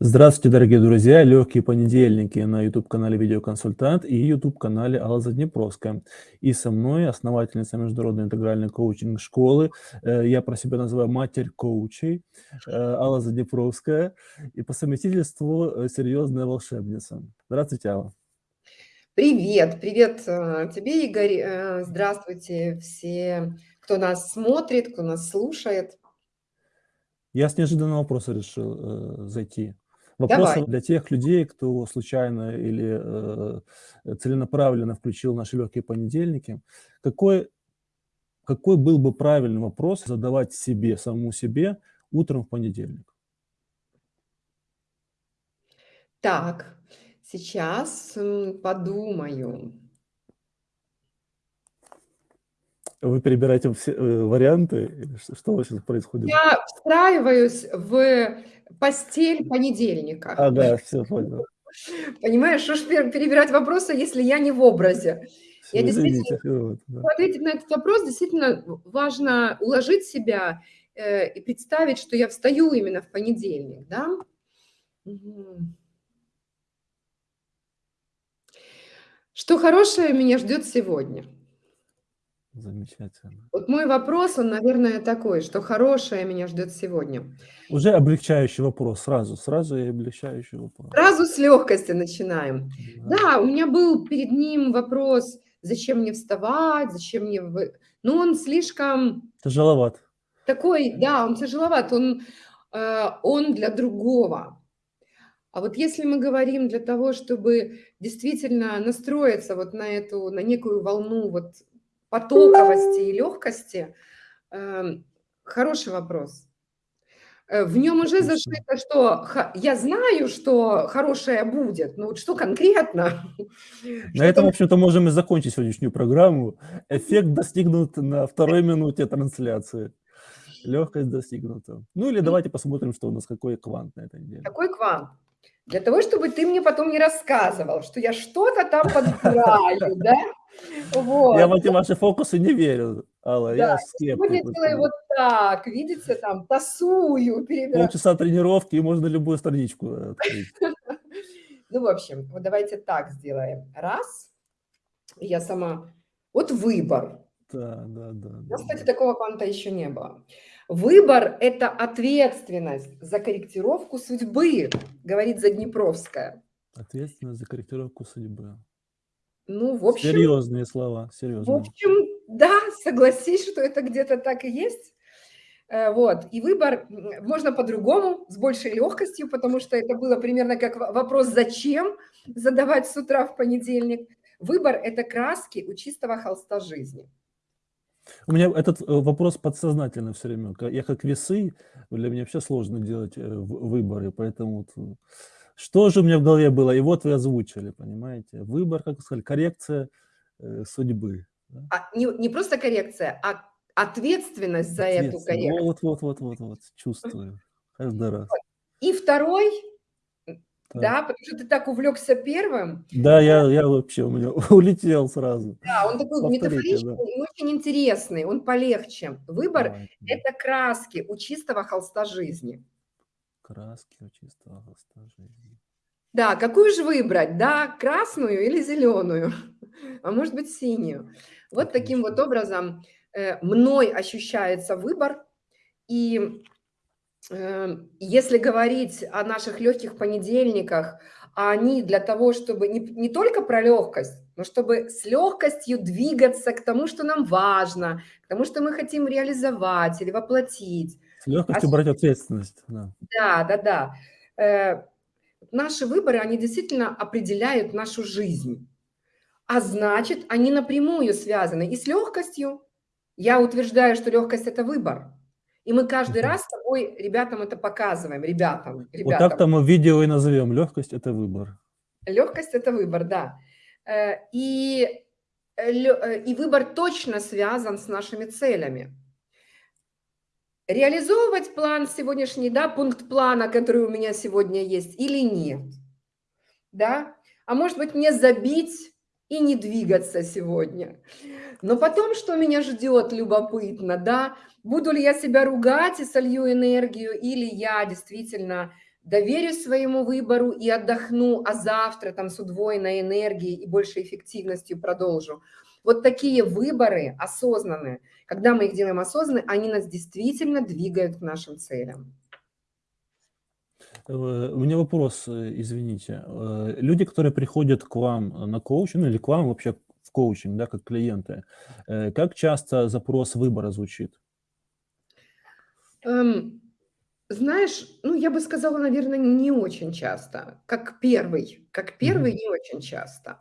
Здравствуйте, дорогие друзья! Легкие понедельники на YouTube-канале "Видеоконсультант" и YouTube-канале Алла Заднепровская. И со мной основательница международной интегральной коучинг-школы, э, я про себя называю матерь коучей, э, Алла Заднепровская, и по совместительству, э, серьезная волшебница. Здравствуйте, Алла. Привет, привет, тебе, Игорь. Здравствуйте все, кто нас смотрит, кто нас слушает. Я с неожиданного вопроса решил, э, зайти. Вопрос Давай. для тех людей, кто случайно или, э, целенаправленно включил наши легкие понедельники. Какой какой был бы правильный вопрос задавать себе, самому себе утром в понедельник? Так, сейчас, подумаю. Вы перебираете все, э, варианты что у вас сейчас происходит? Я встраиваюсь в постель понедельника. Ага, всё, понял. Понимаешь, что ж пе перебирать вопросы, если я не в образе? Я Всё, действительно извините, да. ответить на этот вопрос действительно важно уложить себя, э, и представить, что я встаю именно в понедельник, да? Что хорошее меня ждет сегодня? Замечательно. Вот мой вопрос, он, наверное, такой: что хорошее меня ждет сегодня? Уже облегчающий вопрос сразу, сразу и облегчающий вопрос. Сразу с легкости начинаем. Да. Да, у меня был перед ним вопрос: зачем мне вставать, зачем мне но он слишком Тяжеловат. такой, да, он тяжеловат, он, э, он для другого. А вот если мы говорим для того, чтобы действительно настроиться вот на эту, на некую волну вот потоковости и легкости, эм, хороший вопрос. Э, в нем уже зашито, что я знаю, что хорошее будет, но вот что конкретно? На этом, в общем-то, можем и закончить сегодняшнюю программу. Эффект достигнут на 2 минуте трансляции. Легкость достигнута. Ну или давайте посмотрим, что у нас, какой квант на этой неделе. Какой квант? Для того, чтобы ты мне потом не рассказывал, что я что-то там подбираю, да? Я Вот. в эти ваши фокусы не верю, Алла, Да, я сегодня скептик в делаю вот так, видите, там тасую, перебираю. Полчаса тренировки, и можно любую страничку, э, открыть. Ну, в общем, вот давайте так сделаем. Раз. Я сама вот выбор. Да, да, да, У нас, кстати, такого кванта еще не было. Выбор- это ответственность за корректировку судьбы, говорит Заднепровская. Ответственность за корректировку судьбы. Ну, в общем Серьезные слова, в серьезные. общем, да, согласись, что это где-то так и есть. Э, вот, и выбор, можно по-другому, с большей легкостью, потому что это было примерно как во вопрос "зачем?" задавать с утра в понедельник. Выбор- это краски у чистого холста жизни. У меня этот, э, вопрос подсознательно всё время. Я как весы, для меня вообще сложно делать, э, выборы, поэтому вот, э, что же у меня в голове было, и вот вы озвучили, понимаете? Выбор, как вы сказали, коррекция, э, судьбы, да? А, не не просто коррекция, а ответственность за эту коррекцию. Вот вот вот вот вот, чувствую каждый раз. И 2, м, Так. Да, потому что ты так увлекся 1, Да, я я вообще, у меня улетел сразу. Да, он такой Повторите, да. метафоричный и очень интересный, он полегче. Выбор- да. это краски у чистого холста жизни. Краски у чистого холста жизни. Да, какую же выбрать, да, красную или зеленую, а может быть, синюю? Вот таким вот Отлично. образом, э, мной ощущается выбор. И, если говорить о наших легких понедельниках, а они для того, чтобы не не только про легкость, но чтобы с легкостью двигаться к тому, что нам важно, к тому, что мы хотим реализовать или воплотить. С легкостью Осу брать ответственность, да. Да, да-да. Э, наши выборы, они действительно определяют нашу жизнь, а значит, они напрямую связаны и с легкостью. Я утверждаю, что легкость- это выбор, и мы каждый раз с тобой ребятам это показываем, ребятам Вот ребятам. так-то мы видео и назовем: "Легкость- это выбор". Легкость- это выбор, да. Э, и, э, э, и выбор точно связан с нашими целями. Реализовывать план сегодняшний, да, пункт плана, который у меня сегодня есть, или нет? Да? А может быть, мне забить и не двигаться сегодня? Но потом что меня ждет, любопытно, да? Буду ли я себя ругать и солью энергию, или я действительно доверюсь своему выбору и отдохну, а завтра там с удвоенной энергией и большей эффективностью продолжу. Вот такие выборы осознанные, когда мы их делаем осознанно, они нас действительно двигают к нашим целям. Э, у меня вопрос, э, извините. Э, люди, которые приходят к вам на коучинг, ну или к вам вообще в коучинг, да, как клиенты, как часто запрос выбора звучит? Эм, знаешь, ну, я бы сказала, наверное, не очень часто. Как первый. Как первый Мгм. не очень часто.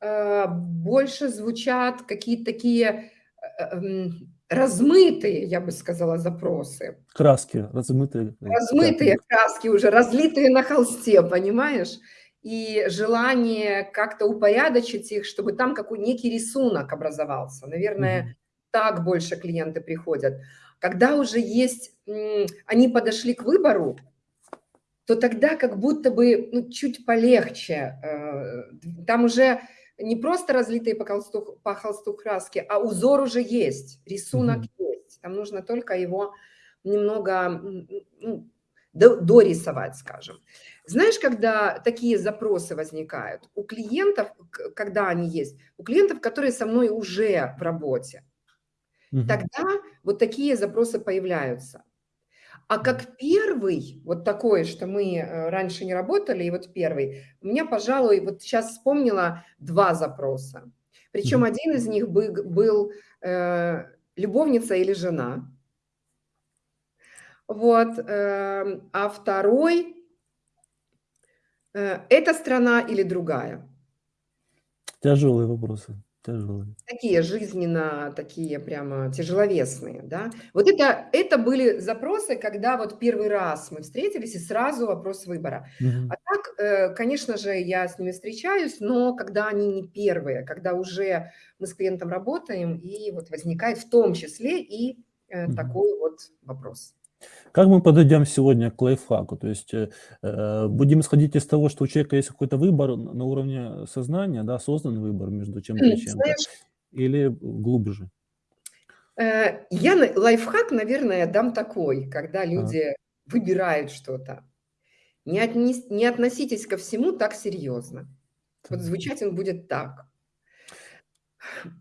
Э, больше звучат какие-то такие, э, м, размытые, я бы сказала, запросы. Краски размытые, Размытые пятна. краски уже, разлитые на холсте, понимаешь? И желание как-то упорядочить их, чтобы там какой некий рисунок образовался. Наверное, Мгм. так больше клиенты приходят. Когда уже есть, они подошли к выбору, то тогда как будто бы, ну, чуть полегче. Э, там уже не просто разлитые по холсту, по холсту краски, а узор уже есть, рисунок Мгм. есть. Там нужно только его немного ну, до- дорисовать, скажем. Знаешь, когда такие запросы возникают? У клиентов, когда они есть, у клиентов, которые со мной уже в работе, Мгм. тогда вот такие запросы появляются. А как первый, вот такой, что мы э, раньше не работали, и вот первый, у меня, пожалуй, вот сейчас вспомнила два запроса. Причем один из них бы- был э, любовница или жена. Вот, эм, а второй э, это страна или другая. Тяжелые вопросы, тяжелые. Такие жизненно, такие прямо тяжеловесные, да. Вот это, это были запросы, когда вот первый раз мы встретились, и сразу вопрос выбора. Мгм. А так, э, конечно же, я с ними встречаюсь, но когда они не первые, когда уже мы с клиентом работаем, и вот возникает в том числе и Мгм. такой вот вопрос. Как мы подойдем сегодня к лайфхаку? То есть э, э, будем исходить из того, что у человека есть какой-то выбор на уровне сознания, да, осознанный выбор между чем-то и чем-то, или глубже? э, я лайфхак, наверное, дам такой, когда люди выбирают что-то. Не, отнес- не относитесь ко всему так серьезно. Вот звучать он будет так.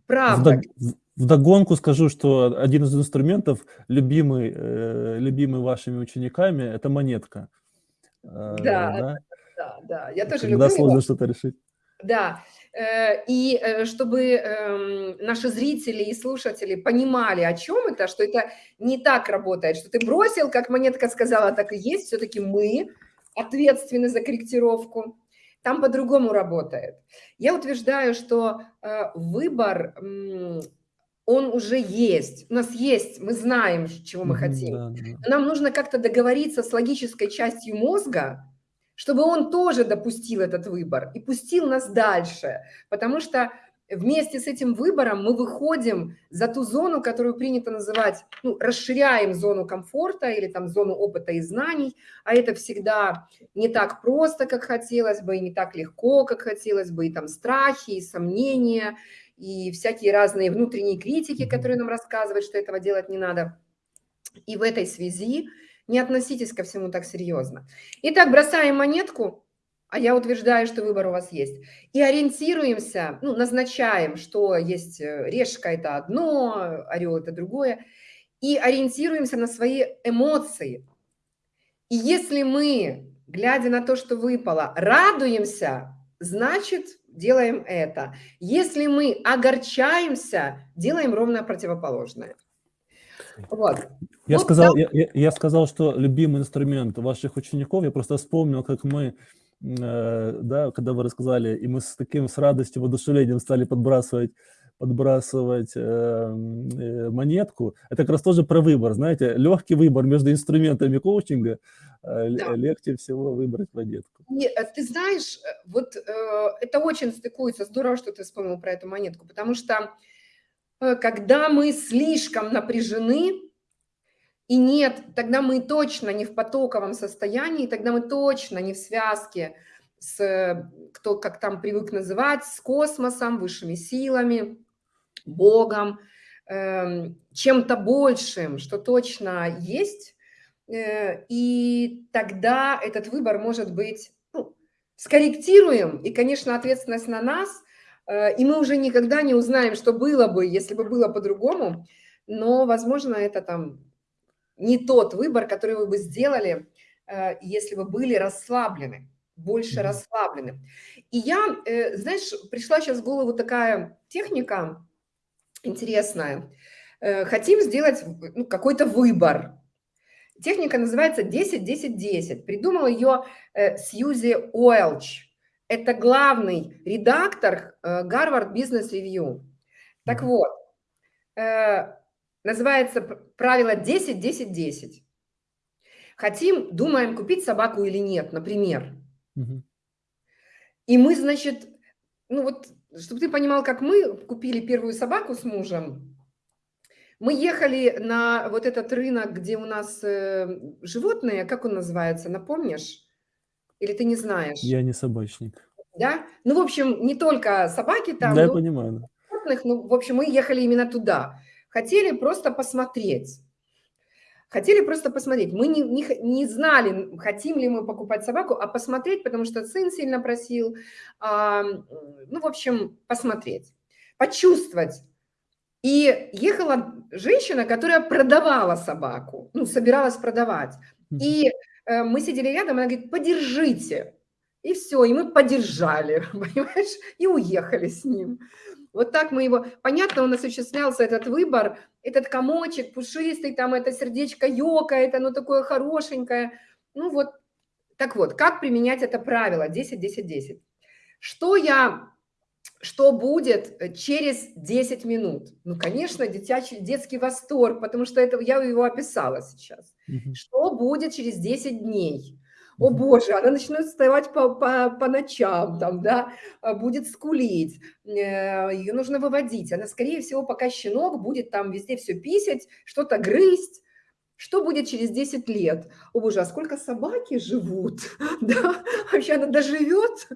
Правда, в- Вдогонку скажу, что один из инструментов, любимый, э, любимый вашими учениками, это монетка. Э, да, да? да, да. Я тоже Когда люблю сложно что-то решить. Да. Э, И э, чтобы эм, наши зрители и слушатели понимали, о чем это, что это не так работает, что ты бросил, как монетка сказала, так и есть, все-таки мы ответственны за корректировку. Там по-другому работает. Я утверждаю, что выбор, он уже есть. У нас есть, мы знаем, чего мы хотим. да, да. Но нам нужно как-то договориться с логической частью мозга, чтобы он тоже допустил этот выбор и пустил нас дальше. Потому что вместе с этим выбором мы выходим за ту зону, которую принято называть, ну, расширяем зону комфорта или там зону опыта и знаний, а это всегда не так просто, как хотелось бы, и не так легко, как хотелось бы, и там страхи, и сомнения, и всякие разные внутренние критики, которые нам рассказывают, что этого делать не надо. И в этой связи не относитесь ко всему так серьезно. Итак, бросаем монетку, а я утверждаю, что выбор у вас есть, и ориентируемся, ну, назначаем, что есть э, решка – это одно, орел – это другое, и ориентируемся на свои эмоции. И если мы, глядя на то, что выпало, радуемся, значит, делаем это. Если мы огорчаемся, делаем ровно противоположное. Вот. Я Вот сказал, я, я- я сказал, что любимый инструмент ваших учеников, я просто вспомнил, как мы, э, да, когда вы рассказали, и мы с таким, с радостью, воодушевлением стали подбрасывать, подбрасывать э, м, э, монетку. Это как раз тоже про выбор, знаете, легкий выбор между инструментами коучинга, э, Да. легче всего выбрать монетку. И, э, ты знаешь, вот э, это очень стыкуется. Здорово, что ты вспомнил про эту монетку, потому что э, когда мы слишком напряжены, и нет, тогда мы точно не в потоковом состоянии, тогда мы точно не в связке с, кто как там привык называть, с космосом, высшими силами, Богом, эм, чем-то большим, что точно есть, э, и тогда этот выбор может быть ну, скорректируем, и, конечно, ответственность на нас, э, и мы уже никогда не узнаем, что было бы, если бы было по-другому, но, возможно, это там не тот выбор, который вы бы сделали, э, если бы были расслаблены, больше расслаблены. И я, знаешь, пришла сейчас в голову такая техника интересная. Хотим сделать ну, какой-то выбор, Техника называется 10-10-10. Придумал ее э, Сьюзи Уэлч. Это главный редактор э, Гарвард Бизнес Ревью. Так вот, э, называется правило 10-10-10. Хотим, думаем, купить собаку или нет, например. И мы, значит, ну вот, чтобы ты понимал, как мы купили первую собаку с мужем, мы ехали на вот этот рынок, где у нас э, животные, как он называется, напомнишь? Или ты не знаешь? Я не собачник. Да? Ну, в общем, не только собаки там. Да, я понимаю. Животных, ну, в общем, мы ехали именно туда. Хотели просто посмотреть. Хотели просто посмотреть. Мы не, не, не знали, хотим ли мы покупать собаку, а посмотреть, потому что сын сильно просил. А, ну, в общем, посмотреть. Почувствовать, и ехала женщина, которая продавала собаку, ну, собиралась продавать. И э, мы сидели рядом, она говорит, подержите. И все, и мы подержали, понимаешь, и уехали с ним. Вот так мы его... Понятно, нас осуществлялся этот выбор, этот комочек пушистый, там это сердечко ёкает, оно такое хорошенькое. Ну вот, так вот, как применять это правило 10-10-10? Что я что будет э, через 10 минут? Ну, конечно, детячий, детский восторг, потому что это я его описала сейчас. Угу. Что будет через 10 дней? О боже, она начнет вставать по, по, по ночам, там, да, а, будет скулить, э, ее нужно выводить. Она, скорее всего, пока щенок будет там везде все писать, что-то грызть. Что будет через 10 лет? О боже, а сколько собаки живут? Да, вообще она доживет?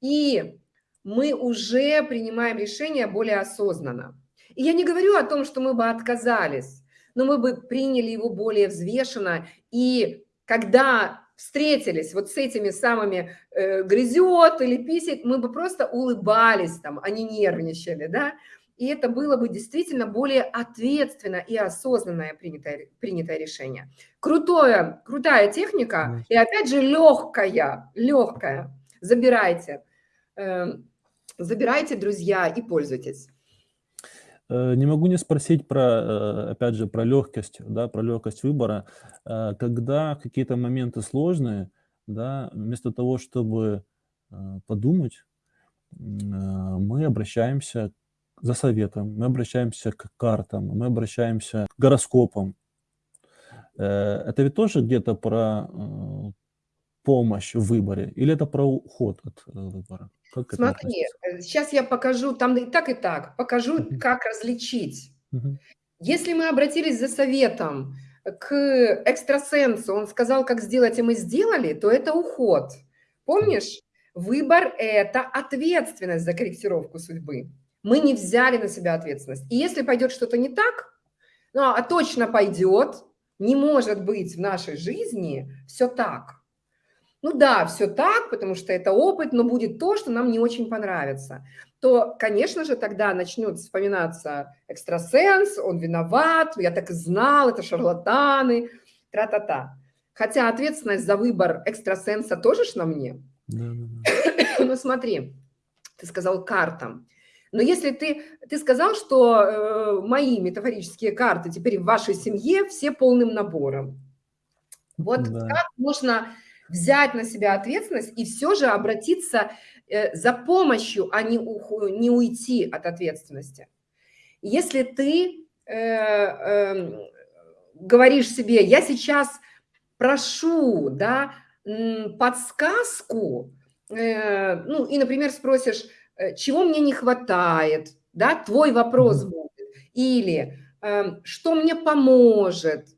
И мы уже принимаем решение более осознанно. И я не говорю о том, что мы бы отказались, но мы бы приняли его более взвешенно. И когда встретились вот с этими самыми э, грызет или писит, мы бы просто улыбались там, а не нервничали, да, и это было бы действительно более ответственно и осознанное принятое, принятое решение. Крутое, крутая техника, и опять же легкая, легкая, забирайте. Эм, Забирайте, друзья, и пользуйтесь. Э, не могу не спросить про, э, опять же, про легкость, да, про легкость выбора. Э, когда какие-то моменты сложные, да, вместо того, чтобы подумать, мы обращаемся за советом, мы обращаемся к картам, мы обращаемся к гороскопам. Это ведь тоже где-то про помощь в выборе или это про уход от выбора? Как Смотри, сейчас э, я покажу, там и так, и так, покажу, как различить. -huh. Если мы обратились за советом к экстрасенсу, он сказал, как сделать, и мы сделали, то это уход. Помнишь? Выбор – это ответственность за корректировку судьбы. Мы не взяли на себя ответственность. И если пойдет что-то не так, ну, а точно пойдет, не может быть в нашей жизни все так. Ну да, все так, потому что это опыт, но будет то, что нам не очень понравится. То, конечно же, тогда начнет вспоминаться экстрасенс, он виноват, я так и знал, это шарлатаны, тра-та-та. Хотя ответственность за выбор экстрасенса тоже ж на мне. Да, да, да. Ну смотри, ты сказал картам. Но если ты, ты сказал, что э, мои метафорические карты теперь в вашей семье все полным набором. Вот да. как можно взять на себя ответственность и все же обратиться э, за помощью, а не, не уйти от ответственности. Если ты э, э, говоришь себе, я сейчас прошу да, подсказку, э, ну и, например, спросишь, э, чего мне не хватает, да, твой вопрос будет, или э, что мне поможет,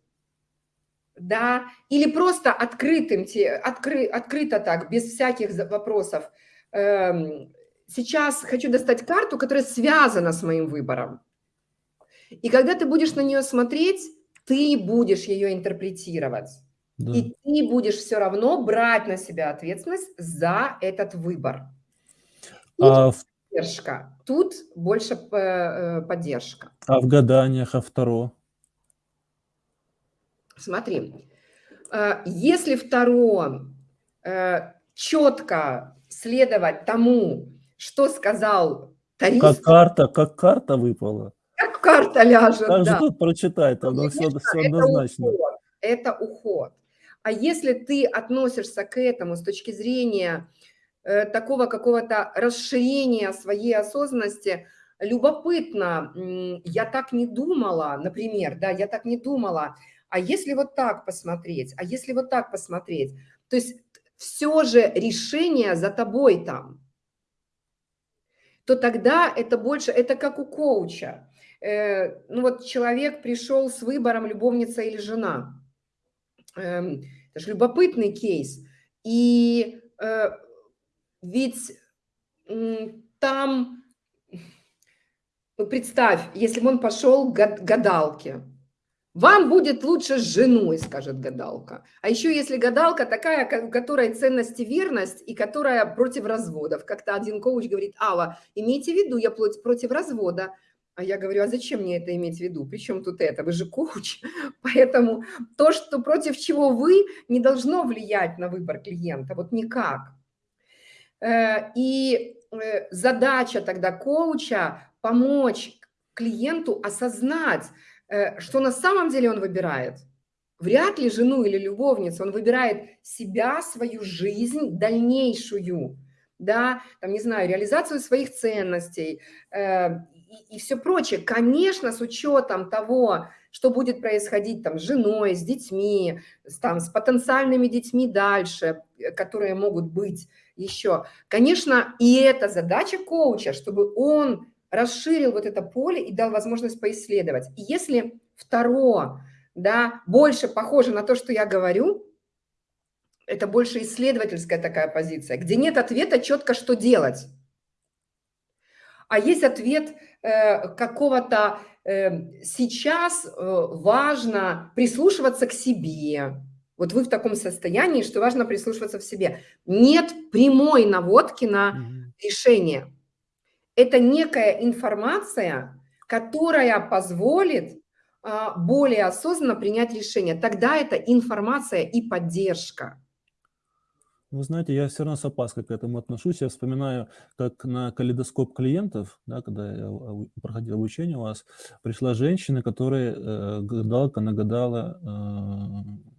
да, или просто открытым, откры, открыто так, без всяких вопросов. Эм, сейчас хочу достать карту, которая связана с моим выбором. И когда ты будешь на нее смотреть, ты будешь ее интерпретировать. Да. И ты будешь все равно брать на себя ответственность за этот выбор. Тут а поддержка, тут больше э, поддержка. А в гаданиях, а второ? Смотри, э, если второ э, четко следовать тому, что сказал тариф. Как карта, как карта выпала. Как карта ляжет, Как да. же тут прочитать, оно все, все однозначно. Это уход, это уход. А если ты относишься к этому с точки зрения э, такого какого-то расширения своей осознанности, любопытно, я так не думала, например, да, я так не думала, а если вот так посмотреть, а если вот так посмотреть, то есть все же решение за тобой там, то тогда это больше, это как у коуча. Э, ну вот человек пришел с выбором любовница или жена, Эм, это же любопытный кейс. И э, ведь там, ну, представь, если бы он пошел к гадалке, вам будет лучше с женой, скажет гадалка. А еще если гадалка такая, у которой ценность верность, и которая против разводов. Как-то один коуч говорит, Алла, имейте в виду, я против развода. А я говорю, а зачем мне это иметь в виду? Причем тут это? Вы же коуч. Поэтому то, что против чего вы, не должно влиять на выбор клиента. Вот никак. Э, и э, задача тогда коуча помочь клиенту осознать, что на самом деле он выбирает. Вряд ли жену или любовницу, он выбирает себя, свою жизнь, дальнейшую, да, там, не знаю, реализацию своих ценностей, и, и все прочее. Конечно, с учетом того, что будет происходить там с женой, с детьми, с, там, с потенциальными детьми дальше, э, которые могут быть еще. Конечно, и это задача коуча, чтобы он расширил вот это поле и дал возможность поисследовать. И если второе, да, больше похоже на то, что я говорю, это больше исследовательская такая позиция, где нет ответа четко, что делать. А есть ответ Э, какого-то э, сейчас э, важно прислушиваться к себе. Вот вы в таком состоянии, что важно прислушиваться в себе. Нет прямой наводки на решение. Это некая информация, которая позволит а, более осознанно принять решение. Тогда это информация и поддержка. Вы знаете, я все равно с опаской к этому отношусь. Я вспоминаю, как на калейдоскоп клиентов, да, когда я проходил обучение у вас, пришла женщина, которая э, гадалка нагадала э,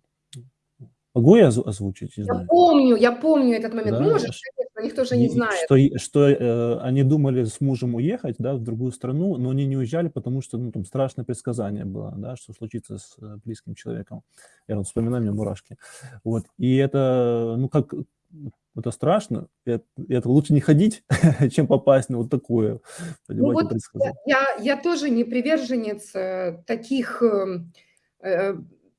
Могу я озвучить? Я помню, я помню этот момент. Да? Можешь, конечно, никто же не знает. Что, что э, они думали с мужем уехать да, в другую страну, но они не уезжали, потому что ну, там страшное предсказание было, да, что случится с э, близким человеком. Я вот вспоминаю, меня мурашки. Вот. И это, ну как, это страшно, это, это лучше не ходить, чем попасть на вот такое, ну вот я, я тоже не приверженец э, таких эм, э,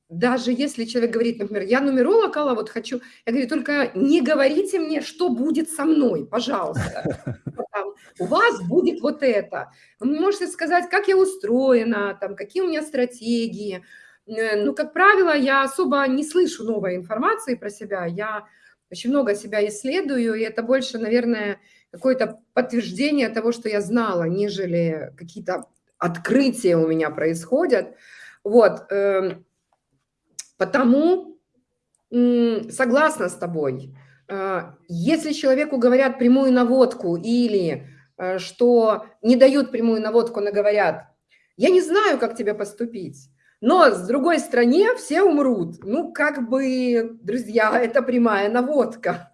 даже если человек говорит, например, я нумеролог, Алла, вот хочу, я говорю, только не говорите мне, что будет со мной, пожалуйста. У вас будет вот это. Вы можете сказать, как я устроена, там, какие у меня стратегии. Э, ну, как правило, я особо не слышу новой информации про себя. Я очень много себя исследую, и это больше, наверное, какое-то подтверждение того, что я знала, нежели какие-то открытия у меня происходят. Вот, эм, Потому согласна с тобой. А, если человеку говорят прямую наводку или э, что не дают прямую наводку, но говорят, я не знаю, как тебе поступить, но с другой стороны все умрут. Ну, как бы, друзья, это прямая наводка.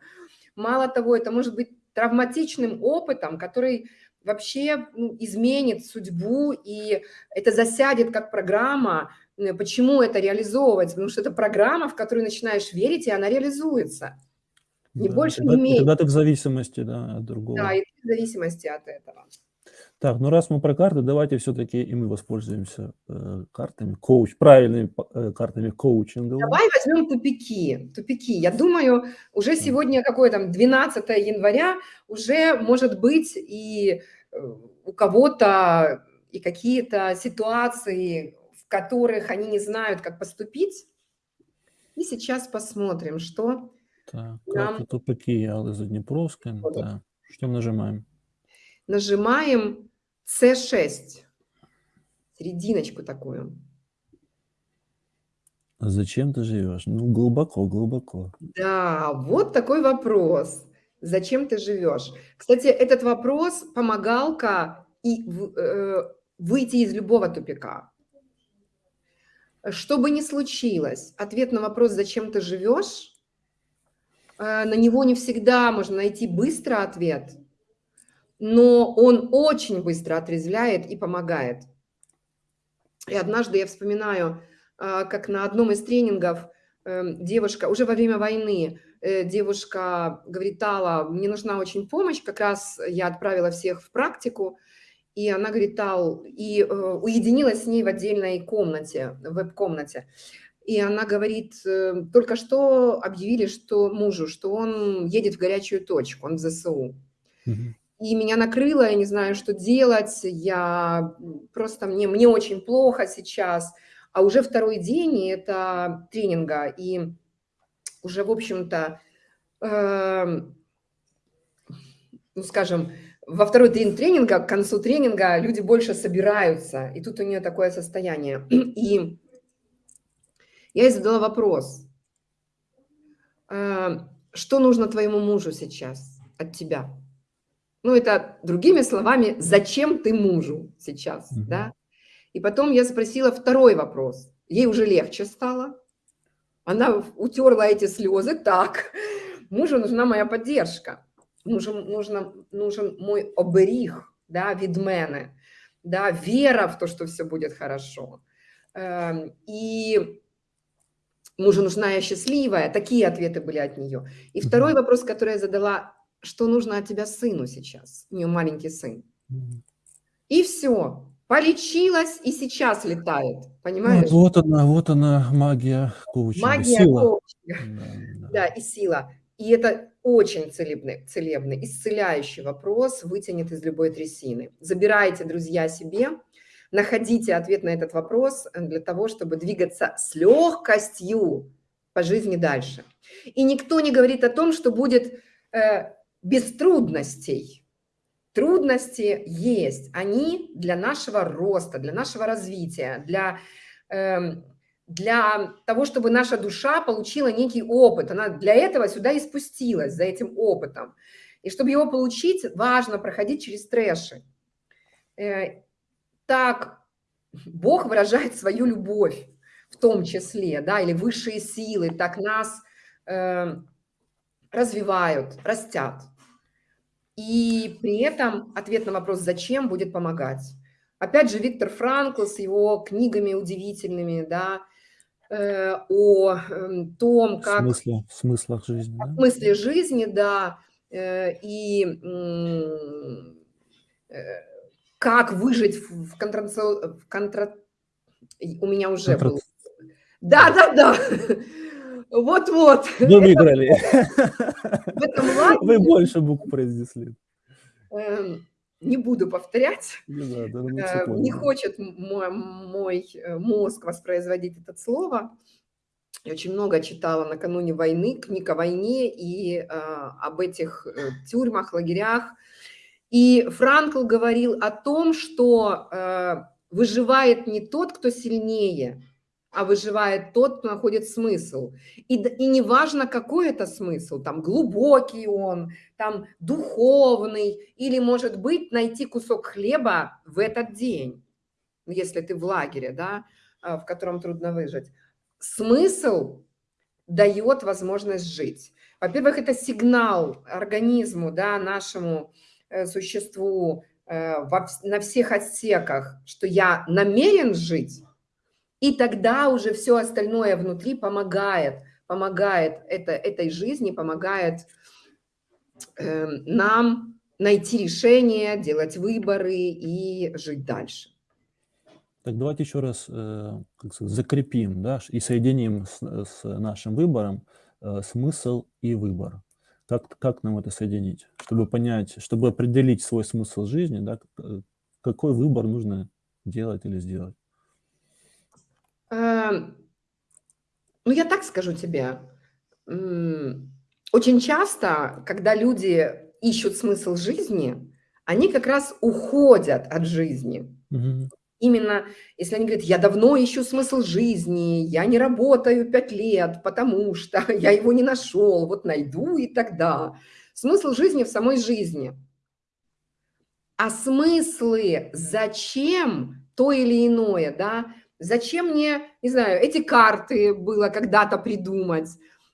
Мало того, это может быть травматичным опытом, который вообще ну, изменит судьбу, и это засядет как программа, почему это реализовывать? Потому что это программа, в которую начинаешь верить, и она реализуется. Не да, больше, тогда, не меньше. Когда ты в зависимости да, от другого. Да, и ты в зависимости от этого. Так, ну раз мы про карты, давайте все-таки и мы воспользуемся э, картами, коуч, правильными э, картами коучинга. Давай возьмем тупики, тупики. Я думаю, уже сегодня какое там 12 января, уже может быть и э, у кого-то и какие-то ситуации в которых они не знают, как поступить. И сейчас посмотрим, что Так, нам... карта тупики Аллы Заднепровской. Да. Что нажимаем? Нажимаем C6. Серединочку такую. А зачем ты живешь? Ну, глубоко, глубоко. Да, вот такой вопрос. Зачем ты живешь? Кстати, этот вопрос – помогалка и э, выйти из любого тупика. Что бы ни случилось, ответ на вопрос «Зачем ты живешь?» э, на него не всегда можно найти быстро ответ, но он очень быстро отрезвляет и помогает. И однажды я вспоминаю, э, как на одном из тренингов эм, девушка, уже во время войны, э, девушка говорит, Тала, мне нужна очень помощь, как раз я отправила всех в практику, и она говорит, Тал, и э, уединилась с ней в отдельной комнате, веб-комнате. И она говорит, э, только что объявили, что мужу, что он едет в горячую точку, он в ЗСУ. Угу. И меня накрыло, я не знаю, что делать, я просто, мне, мне очень плохо сейчас. А уже второй день это тренинга, и уже, в общем-то, э, ну, скажем, во второй день тренинга, к концу тренинга люди больше собираются, и тут у нее такое состояние. И я ей задала вопрос, «А, что нужно твоему мужу сейчас от тебя? Ну, это другими словами, зачем ты мужу сейчас, mm -hmm. да? И потом я спросила второй вопрос. Ей уже легче стало. Она утерла эти слезы. Так, мужу нужна моя поддержка нужен, нужно, нужен мой оберіг да, від мене, да, вера в то, что все будет хорошо. Эм, и мужу нужна я счастливая. Такие ответы были от нее. И второй вопрос, который я задала, что нужно от тебя сыну сейчас? У нее маленький сын. И все. Полечилась и сейчас летает. Понимаешь? Вот, вот она, вот она магия коучинга. Магия сила. коучинга. Да, да. да, и сила. И это очень целебный, целебный, исцеляющий вопрос вытянет из любой трясины. Забирайте, друзья, себе, находите ответ на этот вопрос э, для того, чтобы двигаться с легкостью по жизни дальше. И никто не говорит о том, что будет э, без трудностей. Трудности есть, они для нашего роста, для нашего развития, для... Э, для того, чтобы наша душа получила некий опыт. Она для этого сюда и спустилась, за этим опытом. И чтобы его получить, важно проходить через трэши. Э, так Бог выражает свою любовь в том числе, да, или высшие силы так нас э, развивают, растят. И при этом ответ на вопрос «зачем» будет помогать. Опять же, Виктор Франкл с его книгами удивительными, да, о эм, том, как... В смысле, в смыслах жизни, да? В смысле жизни, да, э, и э, как выжить в, контра... в контра... У меня уже контра... был... Да, да, да. Вот-вот. Вы выиграли. Вы больше букв произнесли. Не буду повторять, не, да, да, не хочет мой, мой э, мозг воспроизводить это слово. Я очень много читала накануне войны, книг о войне и э, об этих э, тюрьмах, лагерях. И Франкл говорил о том, что э, выживает не тот, кто сильнее, а выживает тот, кто находит смысл. И, и не важно, какой это смысл, там глубокий он, там духовный, или, может быть, найти кусок хлеба в этот день, если ты в лагере, да, а, в котором трудно выжить. Смысл дает возможность жить. Во-первых, это сигнал организму, да, нашему э, существу э, на всех отсеках, что я намерен жить, и тогда уже все остальное внутри помогает, помогает это, этой жизни, помогает э, нам найти решение, делать выборы и жить дальше. Так давайте еще раз э, как сказать, закрепим да, и соединим с, с нашим выбором э, смысл и выбор. Как, как нам это соединить? Чтобы понять, чтобы определить свой смысл жизни, да, какой выбор нужно делать или сделать? Эм, ну, я так скажу тебе. Очень часто, когда люди ищут смысл жизни, они как раз уходят от жизни. Именно если они говорят: "Я давно ищу смысл жизни, я не работаю 5 лет, потому что я его не нашел, вот найду и тогда". Смысл жизни в самой жизни. А смыслы, зачем то или иное, да? Зачем мне, не знаю, эти карты было когда-то придумать?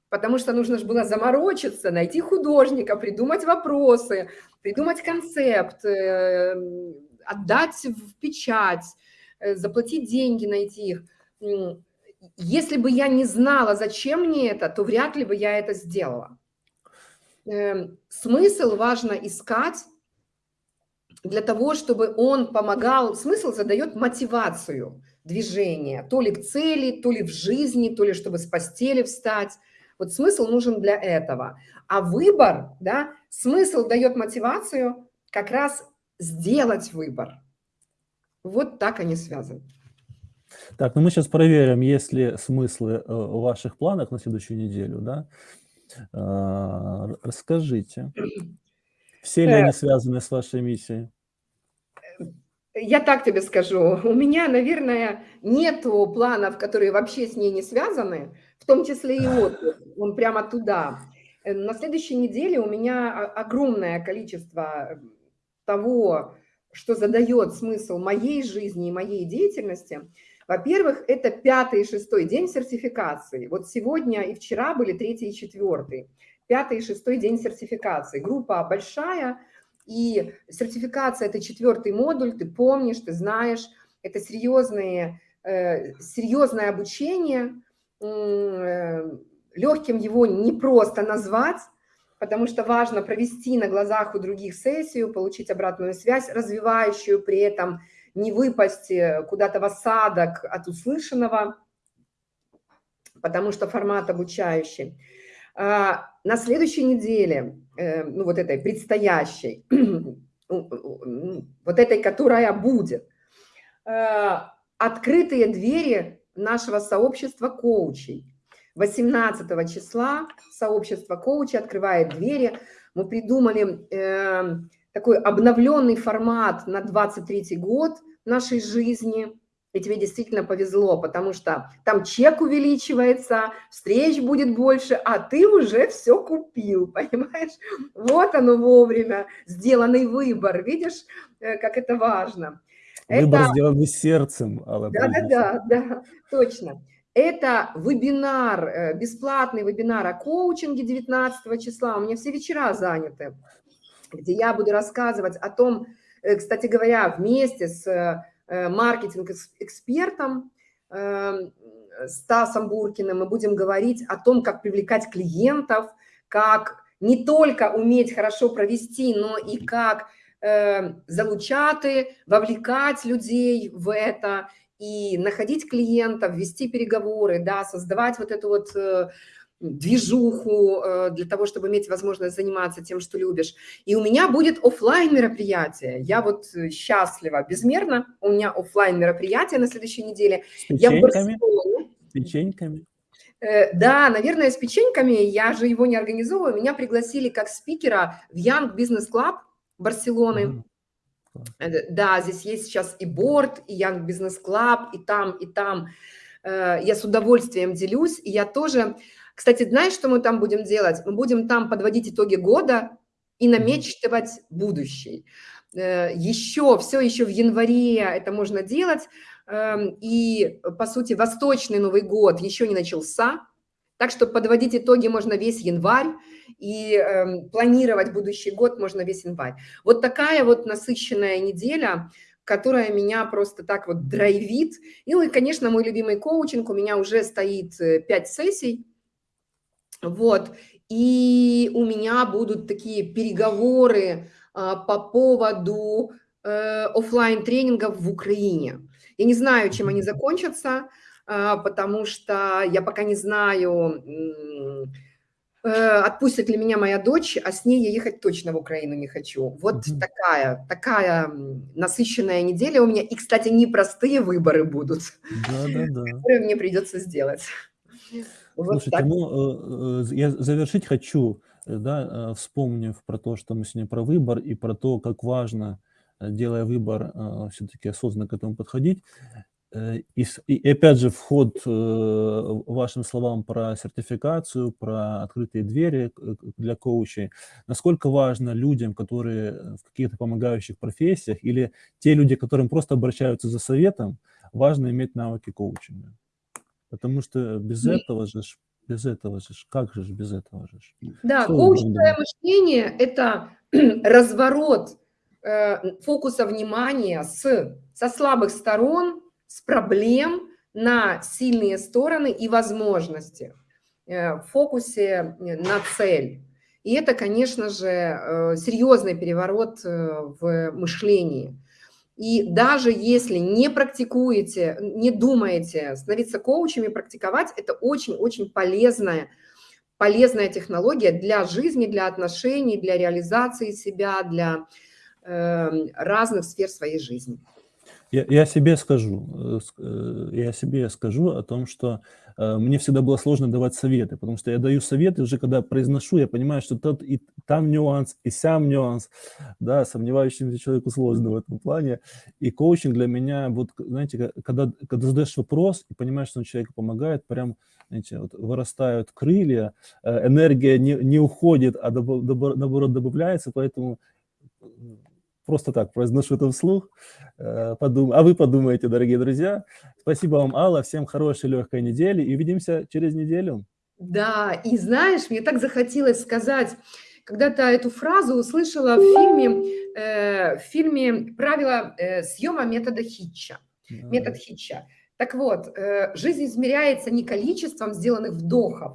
Потому что нужно же было заморочиться, найти художника, придумать вопросы, придумать концепт, э, отдать в печать, э, заплатить деньги, найти их. Если бы я не знала, зачем мне это, то вряд ли бы я это сделала. Эм, смысл важно искать для того, чтобы он помогал. Смысл задает мотивацию движения, то ли к цели, то ли в жизни, то ли чтобы с постели встать. Вот смысл нужен для этого. А выбор, да, смысл дает мотивацию как раз сделать выбор. Вот так они связаны. Так, ну мы сейчас проверим, есть ли смыслы э, в ваших планах на следующую неделю, да? А, расскажите, все ли они Э. связаны с вашей миссией? Я так тебе скажу, у меня, наверное, нету планов, которые вообще с ней не связаны, в том числе и отдых, он прямо туда. Э, на следующей неделе у меня огромное количество того, что задает смысл моей жизни и моей деятельности. Во-первых, это пятый и шестой день сертификации. Вот сегодня и вчера были третий и четвертый. Пятый и шестой день сертификации. Группа большая, и сертификация – это четвертый модуль, ты помнишь, ты знаешь. Это серьезные, э, серьезное обучение. Э, легким его не просто назвать, потому что важно провести на глазах у других сессию, получить обратную связь, развивающую, при этом не выпасть э, куда-то в осадок от услышанного, потому что формат обучающий. На следующей неделе, э, ну вот этой предстоящей, вот этой, которая будет, э, открытые двери нашего сообщества коучей. 18 числа сообщество коучей открывает двери. Мы придумали э, такой обновленный формат на 23 год нашей жизни. И тебе действительно повезло, потому что там чек увеличивается, встреч будет больше, а ты уже все купил, понимаешь? Вот оно вовремя, сделанный выбор, видишь, э, как это важно. Выбор это... сделанный сердцем, Да-да-да, да, точно. Это вебинар, э, бесплатный вебинар о коучинге 19 числа. У меня все вечера заняты, где я буду рассказывать о том, э, кстати говоря, вместе с маркетинг-экспертом Стасом Буркиным. Мы будем говорить о том, как привлекать клиентов, как не только уметь хорошо провести, но и как залучаты, вовлекать людей в это, и находить клиентов, вести переговоры, да, создавать вот эту вот э, движуху э, для того, чтобы иметь возможность заниматься тем, что любишь. И у меня будет офлайн мероприятие. Я вот э, счастлива безмерно. У меня офлайн мероприятие на следующей неделе. С печеньками? С печеньками? Да, наверное, с печеньками. Я же его не организовываю. Меня пригласили как спикера в Young Business Club Барселоны. Mm -hmm. Э, да, здесь есть сейчас и борт, и Young Business Club, и там, и там. Э, я с удовольствием делюсь. И я тоже... Кстати, знаешь, что мы там будем делать? Мы будем там подводить итоги года и намечтывать будущий. Э, еще, все еще в январе это можно делать. Эм, и, по сути, восточный Новый год еще не начался. Так что подводить итоги можно весь январь и э, планировать будущий год можно весь январь. Вот такая вот насыщенная неделя, которая меня просто так вот драйвит. Ну и, конечно, мой любимый коучинг, у меня уже стоит 5 э, сессий. Вот. И у меня будут такие переговоры э, по поводу э, офлайн тренингов в Украине. Я не знаю, чем они закончатся, а, потому что я пока не знаю, Э, отпустит ли меня моя дочь, а с ней я ехать точно в Украину не хочу. Вот Мгм. такая, такая насыщенная неделя у меня. И, кстати, непростые выборы будут, которые мне придется сделать. Вот Слушайте, так. ну, э, э, я завершить хочу, э, да, вспомнив про то, что мы сегодня про выбор и про то, как важно, делая выбор, все-таки осознанно к этому подходить. И и опять же, вход, вашим словам про сертификацию, про открытые двери для коучей. Насколько важно людям, которые в каких-то помогающих профессиях, или те люди, которым просто обращаются за советом, важно иметь навыки коучинга? Потому что без этого же без этого же как же без этого же? Да, думаете? мышление- это разворот, э, фокуса внимания с со слабых сторон, с проблем на сильные стороны и возможности, э, в фокусе на цель. И это, конечно же, э, серьезный переворот, в мышлении. И даже если не практикуете, не думаете становиться коучем и практиковать- это очень-очень полезная полезная технология для жизни, для отношений, для реализации себя, для, э, разных сфер своей жизни. Я я себе скажу, э, э, я себе скажу о том, что, э, мне всегда было сложно давать советы, потому что я даю советы, уже когда произношу, я понимаю, что тут и там нюанс, и сям нюанс. Да, сомневающемуся человеку сложно в этом плане. И коучинг для меня, вот, знаете, когда когда задаешь вопрос и понимаешь, что он человеку помогает, прям, знаете, вот вырастают крылья, энергия не не уходит, а добав добо наоборот добавляется, поэтому просто так произношу это вслух. Э, подум а вы подумайте, дорогие друзья. Спасибо вам, Алла. Всем хорошей легкой недели и увидимся через неделю. Да, и знаешь, мне так захотелось сказать, когда-то эту фразу услышала в фильме, э, в фильме "Правила, э, съема метода Хитча", метод Да. Хитча. Так вот, э, жизнь измеряется не количеством сделанных вдохов,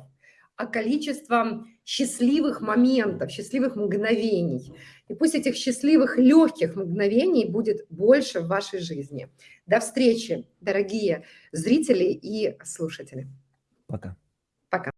а количеством счастливых моментов, счастливых мгновений. И пусть этих счастливых легких мгновений будет больше в вашей жизни. До встречи, дорогие зрители и слушатели. Пока. Пока.